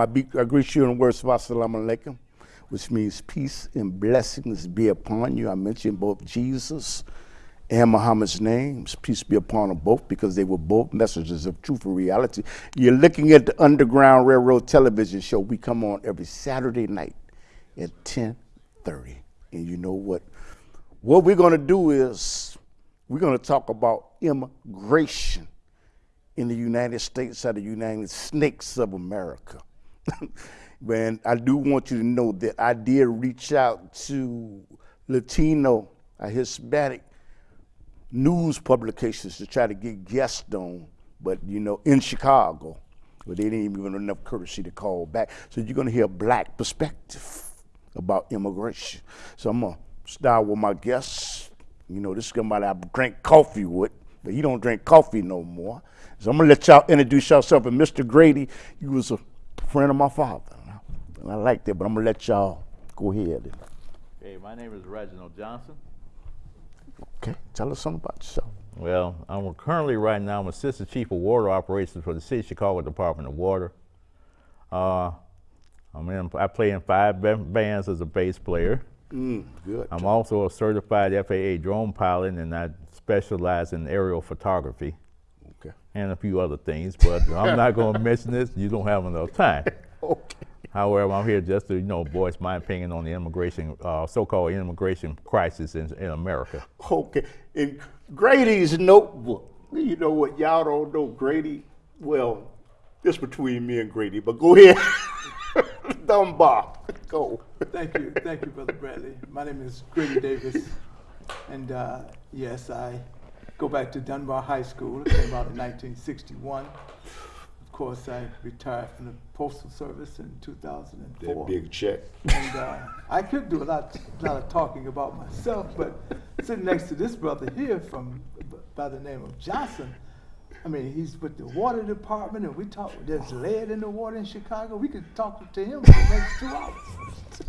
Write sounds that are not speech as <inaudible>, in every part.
I, be, I greet you in the words of Assalamu alaikum, which means peace and blessings be upon you. I mentioned both Jesus and Muhammad's names. Peace be upon them both because they were both messages of truth and reality. You're looking at the Underground Railroad television show. We come on every Saturday night at 10:30. And you know what? What we're going to do is we're going to talk about immigration in the United States are the United Snakes of America. And I do want you to know that I did reach out to Latino, Hispanic news publications to try to get guests on, but you know, in Chicago, but they didn't even have enough courtesy to call back. So you're gonna hear a black perspective about immigration. So I'm gonna start with my guests. You know, this is somebody I drank coffee with, but he don't drink coffee no more. So I'm gonna let y'all introduce yourself. And Mr. Grady, you was a friend of my father, and I like that. But I'm gonna let y'all go ahead. Hey, my name is Reginald Johnson. Okay, tell us something about yourself. Well, I'm currently right now I'm assistant chief of water operations for the City of Chicago Department of Water. Uh, I'm in, I play in five bands as a bass player. Mm, good. I'm also a certified FAA drone pilot, and I specialize in aerial photography. Okay. And a few other things, but <laughs> I'm not going to mention this. You don't have enough time. <laughs> okay. However, I'm here just to you know voice my opinion on the immigration, uh, so-called immigration crisis in, in America. Okay. In Grady's notebook, you know what? Y'all don't know Grady. Well, it's between me and Grady, but go ahead. <laughs> Dunbar, go. Thank you, thank you, Brother Bradley. My name is Grady Davis, and uh, yes, I go back to Dunbar High School. It came out in 1961. Of course, I retired from the Postal Service in 2004. That big check. And uh, I could do a lot, lot of talking about myself, but sitting next to this brother here from by the name of Johnson, I mean, he's with the water department, and we talk. There's lead in the water in Chicago. We could talk to him for the next two hours.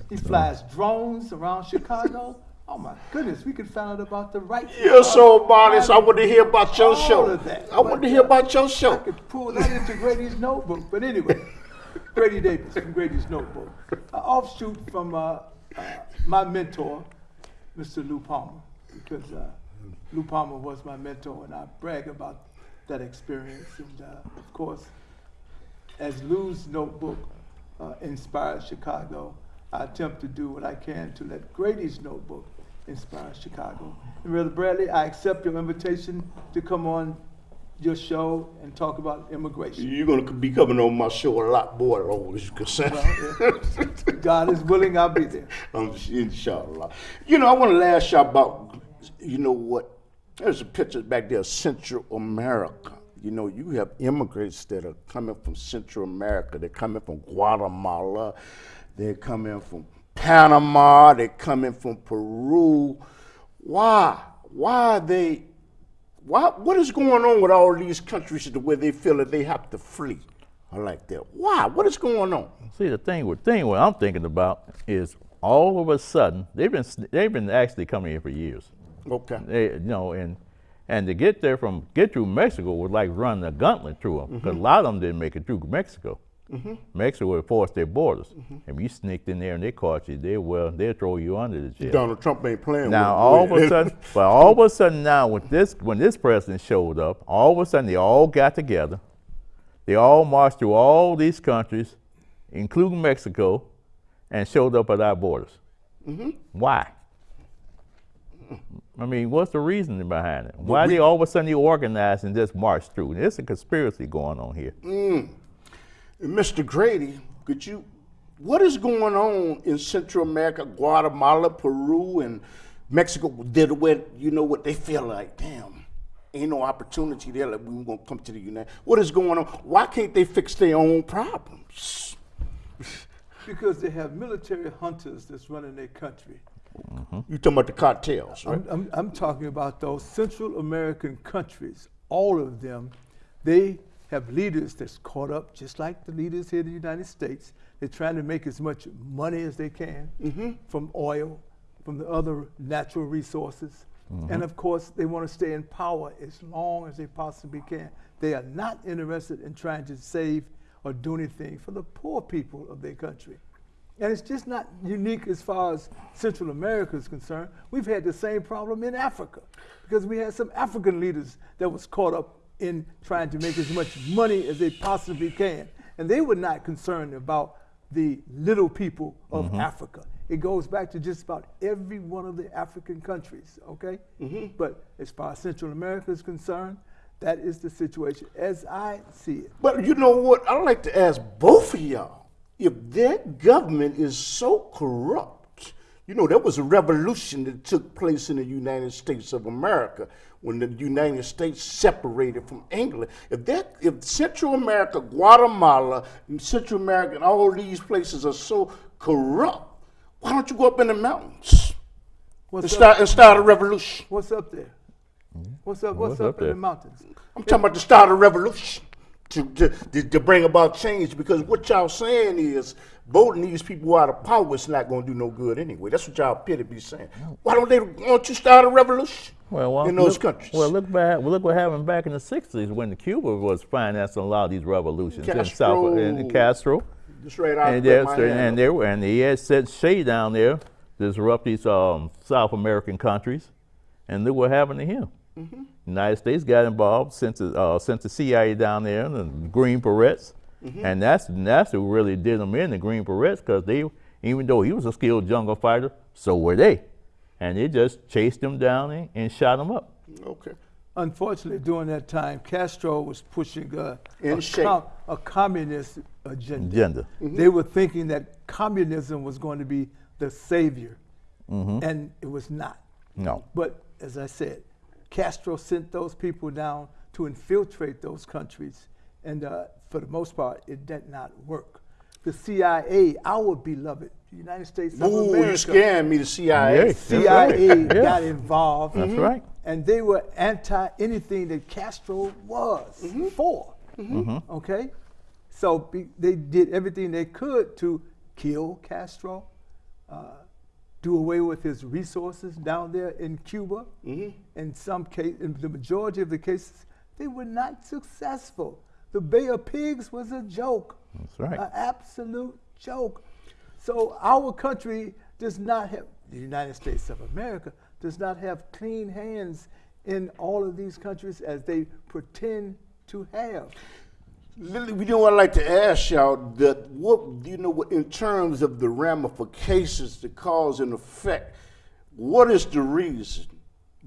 He flies drones around Chicago. Oh my goodness, we could find out about the right. You're so modest. I want to hear about your All show. of that. I want to hear about your show. I could pull that into Grady's notebook. But anyway, <laughs> Grady Davis from Grady's notebook. An offshoot from uh, uh, my mentor, Mr. Lu Palmer, because uh, Lu Palmer was my mentor, and I brag about that experience. And uh, of course, as Lu's notebook uh, inspired Chicago, I attempt to do what I can to let Grady's notebook inspire Chicago. And Brother Bradley, I accept your invitation to come on your show and talk about immigration. You're gonna be coming on my show a lot more, always you can say. Well, yeah. God is willing, I'll be there. <laughs> Um, inshallah. You know, I want to ask you about, you know what? There's a picture back there of Central America. You know, you have immigrants that are coming from Central America. They're coming from Guatemala. They're coming from Panama. They're coming from Peru. Why? Why are they? Why? What is going on with all these countries to where they feel that they have to flee? I like that. Why? What is going on? See, the thing with thing what I'm thinking about is all of a sudden they've been they've been actually coming here for years. Okay. They, you know, and and to get there from get through Mexico was like running a gauntlet through them because mm-hmm. a lot of them didn't make it through Mexico. Mexico would force their borders. Mm-hmm. If you sneaked in there and they caught you, they will they'll throw you under the jail. Donald Trump ain't playing Now with all of a sudden, <laughs> but all of a sudden now with this, when this president showed up, all of a sudden they all got together. They all marched through all these countries, including Mexico, and showed up at our borders. Mm-hmm. Why? I mean, what's the reasoning behind it? Why they all of a sudden they organized and just marched through? There's a conspiracy going on here. Mm. Mr. Grady, could you, what is going on in Central America, Guatemala, Peru, and Mexico? Did where you know what they feel like? Damn, ain't no opportunity there. Like we gonna come to the United. States What is going on? Why can't they fix their own problems? Because they have military juntas that's running their country. Mm-hmm. You talking about the cartels, right? I'm, I'm, I'm talking about those Central American countries, all of them, they have leaders that's caught up, just like the leaders here in the United States. They're trying to make as much money as they can mm-hmm. from oil, from the other natural resources. Mm-hmm. And of course, they want to stay in power as long as they possibly can. They are not interested in trying to save or do anything for the poor people of their country. And it's just not unique as far as Central America is concerned. We've had the same problem in Africa because we had some African leaders that was caught up in trying to make as much money as they possibly can. And they were not concerned about the little people of mm-hmm. Africa. It goes back to just about every one of the African countries, okay? Mm-hmm. But as far as Central America is concerned, that is the situation as I see it. But you know what? I'd like to ask both of y'all if their government is so corrupt. You know, there was a revolution that took place in the United States of America when the United States separated from England. If that, if Central America, Guatemala, Central America, and all these places are so corrupt, why don't you go up in the mountains and What's up, start, and start a revolution? what's up there? Hmm? What's up? What's, What's up, up in there? the mountains? I'm talking about the start a revolution to, to, to, to bring about change because what y'all saying is voting these people out of power is not going to do no good anyway. That's what y'all appear to be saying. Why don't they why don't you start a revolution Well, well, in those look, countries? Well, look back. Well, look what happened back in the '60s when Cuba was financing a lot of these revolutions in South in Castro. Castro. Just right out and, there, there's- and there were- and he had set Che down there to disrupt these um, South American countries, and look what happened to him. Mm-hmm. United States got involved, sent the, uh, sent the CIA down there, and the Green Berets, Mm-hmm. and that's that's who really did them in the Green Berets because they, even though he was a skilled jungle fighter, so were they, and they just chased him down and, and shot him up. okay. Unfortunately, during that time, Castro was pushing uh, In a, shape. a communist agenda. Agenda. They were thinking that communism was going to be the savior, Mm-hmm. and it was not. No. But as I said, Castro sent those people down to infiltrate those countries, and uh, for the most part, it did not work. The CIA, our beloved United States of Ooh, America, you scaring me, the CIA. Yeah. CIA right. Yeah. got involved. That's right. And they were anti anything that Castro was for. Okay? So be, they did everything they could to kill Castro, uh, do away with his resources down there in Cuba. Mm-hmm. In some case, in the majority of the cases, they were not successful. The Bay of Pigs was a joke. That's right. An absolute joke. So our country does not have, the United States of America does not have clean hands in all of these countries as they pretend to have. Lily, we know I'd like to ask y'all that what you know what in terms of the ramifications, the cause and effect, what is the reason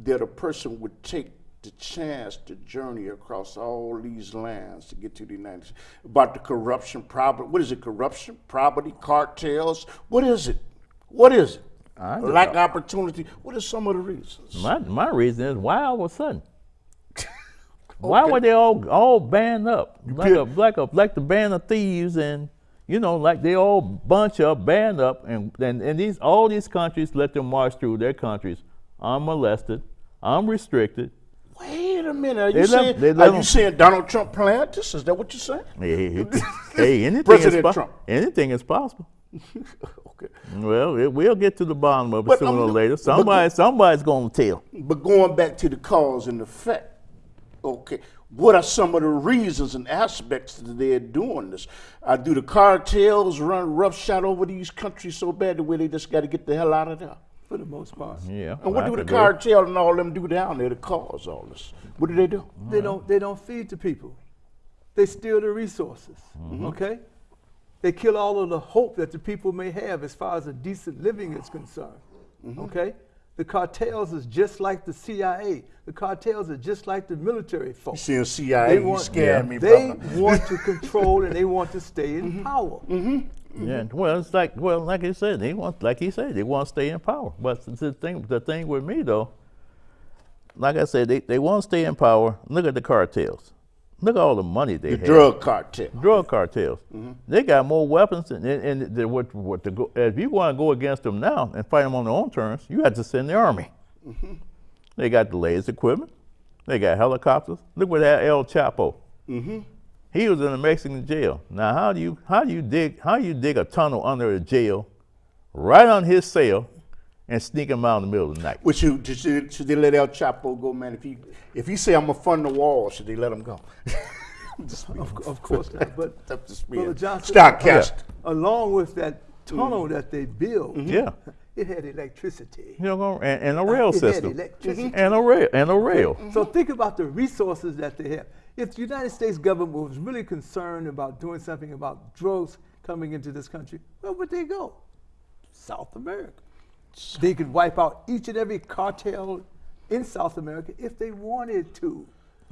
that a person would take the chance to journey across all these lands to get to the United States? About the corruption, property, what is it? Corruption, property, cartels. What is it? What is it? Lack of know. opportunity. What are some of the reasons? My my reason is why all of a sudden. Why were they all all band up like a like a like the band of thieves and you know like they all bunch up band up and and, and these all these countries let them march through their countries unmolested, unrestricted. Wait a minute. Are They you saying, they are you saying Donald Trump planned this? Is that what you're saying? Hey, hey, <laughs> anything President is Trump. anything is possible. <laughs> okay. Well, it, we'll get to the bottom of it But sooner or I'm- later. but- Somebody somebody's gonna tell. But going back to the cause and effect, okay, what are some of the reasons and aspects that they're doing this? Uh, do the cartels run roughshod over these countries so bad the way they just got to get the hell out of there? For the most part, Yeah. And what do the could do cartel and all them do down there to cause all this? What do they do? they don't they don't feed the people. They steal the resources. Okay, they kill all of the hope that the people may have as far as a decent living is concerned. Okay, the cartels is just like the CIA. The cartels are just like the military You folks. seeing CIA, you want, scaring me, they <laughs> want to control and they want to stay in mm-hmm. power. Mm-hmm. Mm-hmm. Yeah, well, it's like well, like you said, they want, like he said, they want to stay in power. But the thing, the thing with me though, like I said, they, they want to stay in power. Look at the cartels. Look at all the money they The have. drug cartel. Drug cartels. They got more weapons, than, and, and the, what, what to go, if you want to go against them now and fight them on their own terms, you have to send the army. They got the latest equipment. They got helicopters. Look what that El Chapo. Mm -hmm. He was in a Mexican jail. Now, how do you how do you dig how do you dig a tunnel under a jail, right on his cell, and sneak him out in the middle of the night? Which you should, should they let El Chapo go, man? If he if he say I'm gonna fund the wall, should they let him go? <laughs> Of, of course not, <laughs> but Up to speed. Brother Johnson, Start uh, cast. along with that tunnel Mm-hmm. that they built, mm-hmm. Yeah. <laughs> it had electricity. You know, and, and a rail It had system. electricity. Mm-hmm. And a rail. And a rail. Mm-hmm. So think about the resources that they have. If the United States government was really concerned about doing something about drugs coming into this country, where would they go? South America. They could wipe out each and every cartel in South America if they wanted to.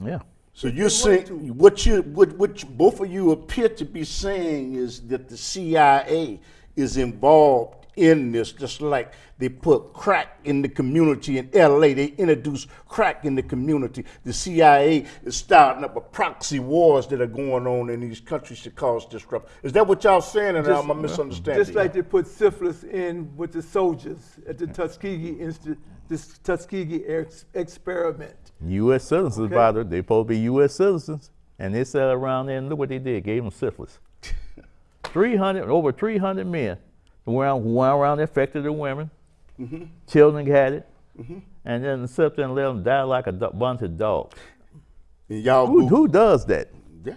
Yeah. So you're saying to. what you what what you, both of you appear to be saying is that the CIA is involved in this, just like they put crack in the community in LA. They introduced crack in the community. The CIA is starting up a proxy wars that are going on in these countries to cause disruption. Is that what y'all saying? And Just- am I misunderstanding? Just like they put syphilis in with the soldiers at the Tuskegee Institute, this Tuskegee ex- experiment. U.S. citizens, Okay. by the way, they supposed to be U.S. citizens, and they sat around there and look what they did, gave them syphilis. <laughs> 300, over 300 men who went around, who went around affected the women, Mm-hmm. children had it, and then sit there and let them die like a do- bunch of dogs. and y'all Who, who does that? Yeah.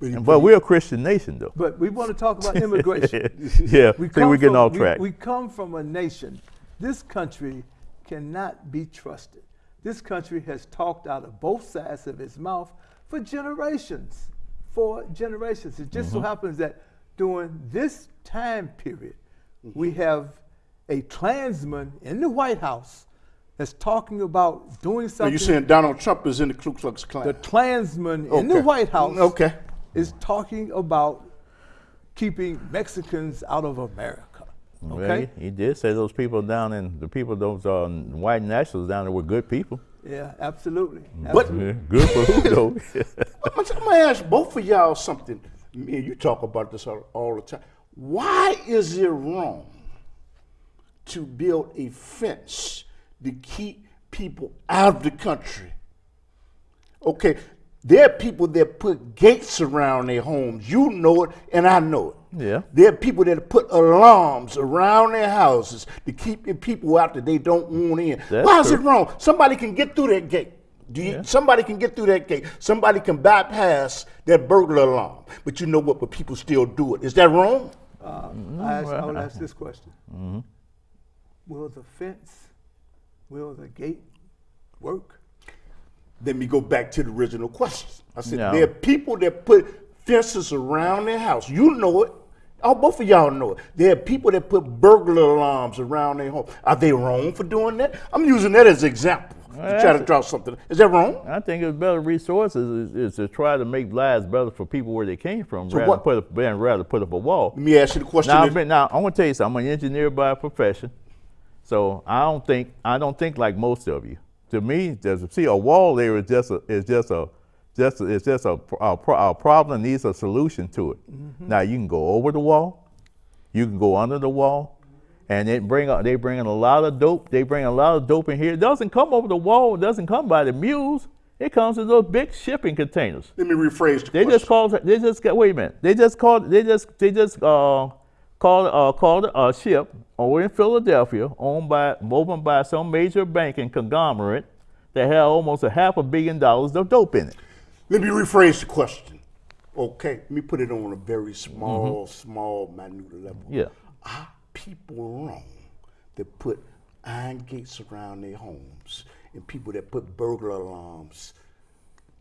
But, But we're a Christian nation, though. But we want to talk about <laughs> immigration. <laughs> yeah, see, we're getting from- off we- track. We, come from a nation. This country cannot be trusted. This country has talked out of both sides of its mouth for generations. For generations. It just so Mm-hmm. happens that during this time period, we have a Klansman in the White House that's talking about doing something. Are you're saying Donald Trump is in the Ku Klux Klan? the Klansman in the White House Okay. is talking about keeping Mexicans out of America. Well, Okay? he, he did say those people down in the people, those uh, white nationals down there were good people. Yeah, absolutely. But- absolutely. Yeah, good for who though? <laughs> I'm gonna, I'm gonna ask both of y'all something. Me and you talk about this all, all the time. Why is it wrong to build a fence to keep people out of the country? Okay, there are people that put gates around their homes. You know it, and I know it. Yeah. There are people that put alarms around their houses to keep people out that they don't want in. That's Why is true. it wrong? Somebody can get through that gate. Do you, Somebody can get through that gate. Somebody can bypass that burglar alarm. But you know what? But people still do it. Is that wrong? Uh, I, ask, I will ask this question Will the fence, will the gate work? Let me go back to the original question. I said No. there are people that put fences around their house. You know it. Oh, both of y'all know it. There are people that put burglar alarms around their home. Are they wrong for doing that? I'm using that as an example to try to draw something. Is that wrong? I think it's better resources is, is to try to make lives better for people where they came from, rather, what- put up, rather put up a wall. Let me ask you the question. Now, been, now I want to tell you something. I'm an engineer by profession, so I don't think I don't think like most of you. To me, there's, see, a wall there is just a is just a just a, it's just a, a, a problem needs a solution to it. Mm-hmm. Now you can go over the wall, you can go under the wall, and they bring they bring in a lot of dope. They bring a lot of dope in here. It doesn't come over the wall. It doesn't come by the mules. It comes in those big shipping containers. let me rephrase the They question. just called. They just got. Wait a minute. They just called. They just. They just uh, called. Uh, called a ship over in Philadelphia, owned by, owned by some major banking conglomerate that had almost a half a billion dollars of dope in it. Let me rephrase the question. Okay, let me put it on a very small, small, minute level. Mm-hmm. Yeah. People wrong that put iron gates around their homes and people that put burglar alarms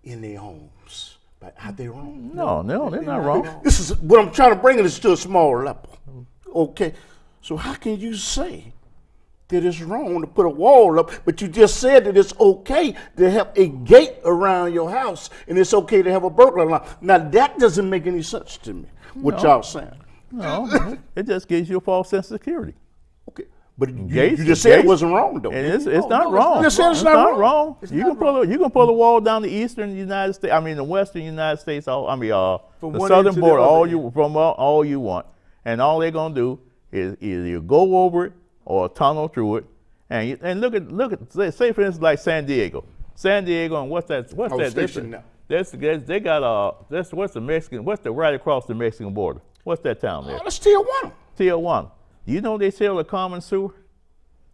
in their homes? But are they wrong? No, no, they're not wrong. This is what I'm trying to bring it is to a small level. Okay, so how can you say that it's wrong to put a wall up, but you just said that it's okay to have a gate around your house and it's okay to have a burglar alarm? Now that doesn't make any sense to me. What y'all saying? <laughs> No, it just gives you a false sense of security. Okay, but you, Gates you just said it wasn't wrong though. And it's, No, it's not no, wrong. not You said it's not wrong. It's you not can pull a, you can pull a wall down the eastern United States. I mean the western United States. All, I mean uh, From the southern to the border. All end. you from all, all you want, and all they're gonna do is either you go over it or tunnel through it. And you, and look at look at say, say for instance like San Diego, San Diego, and what's that? What's I was that? That's, stationed that's, that's they got uh that's what's the Mexican what's the right across the Mexican border? What's that town there? Oh, want 'em. Tijuana. You know they sell a common sewer?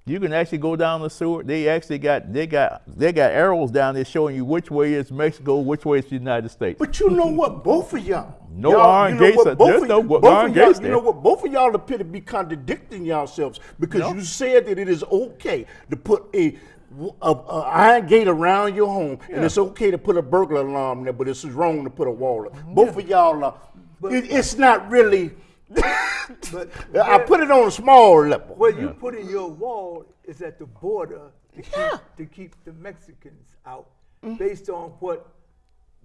You can actually go down the sewer. They actually got they got they got arrows down there showing you which way is Mexico, which way is the United States. But you know what? Both of y'all. No y'all, iron you know gates what? Both there's of, no both iron of gates You know what? Both of y'all appear to be contradicting yourselves because No. you said that it is okay to put a, a, a iron gate around your home, and it's okay to put a burglar alarm there, but it's wrong to put a wall. up. Mm-hmm. Both of y'all are. It, it's not really. But <laughs> I put it on a small level. Where you put in your wall is at the border to keep, to keep the Mexicans out, Mm-hmm. based on what,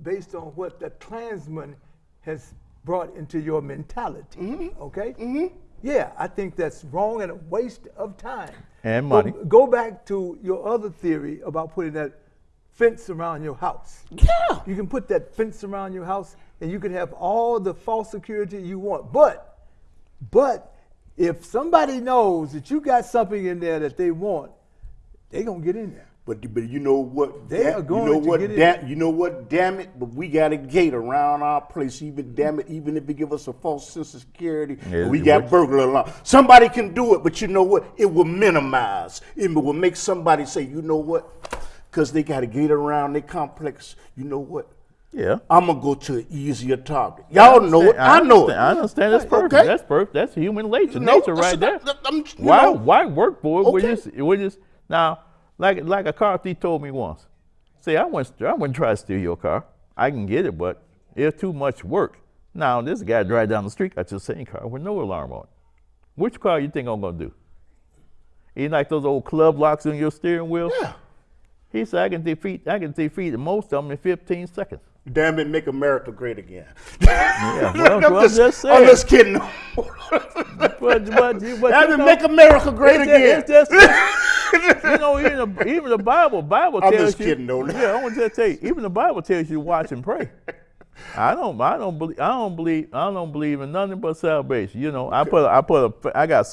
based on what the Klansman has brought into your mentality. Mm-hmm. Okay. Yeah, I think that's wrong and a waste of time. And Go- money. Go, back to your other theory about putting that fence around your house. Yeah. You can put that fence around your house and you can have all the false security you want. But, but if somebody knows that you got something in there that they want, they gonna get in there. But but you know what? They da- are going you know to what? get in. you know what? Damn it! But we got a gate around our place. Even damn it, even if it give us a false sense of security, Yeah, we got works. burglar alarm. Somebody can do it, but you know what? It will minimize. It will make somebody say, you know what? Because they got a gate around their complex. You know what? Yeah. I'm gonna go to an easier target. Y'all know it. I, know it. I understand. That's perfect. Okay. That's perfect. That's human nature, No, nature right there. that's- that- why know. why work for it? Okay. just we just now like like a car thief told me once. See, I wouldn't I wouldn't try to steal your car. I can get it, but it's too much work. Now this guy drive down the street got your same car with no alarm on. Which car you think I'm gonna do? You like those old club locks on your steering wheel? Yeah. He said I can defeat I can defeat most of them in 15 seconds. Damn it, make America great again. Yeah, well, <laughs> I'm, well, just, just I'm just kidding. <laughs> But, but, but Damn it, make America great again. just- it's just- you know, even the, even the Bible, Bible I'm tells just you. kidding, though. Yeah, I want to tell you, even the Bible tells you watch and pray. I don't, I don't believe, I don't believe, I don't believe in nothing but salvation. You know, I put, I put a, I got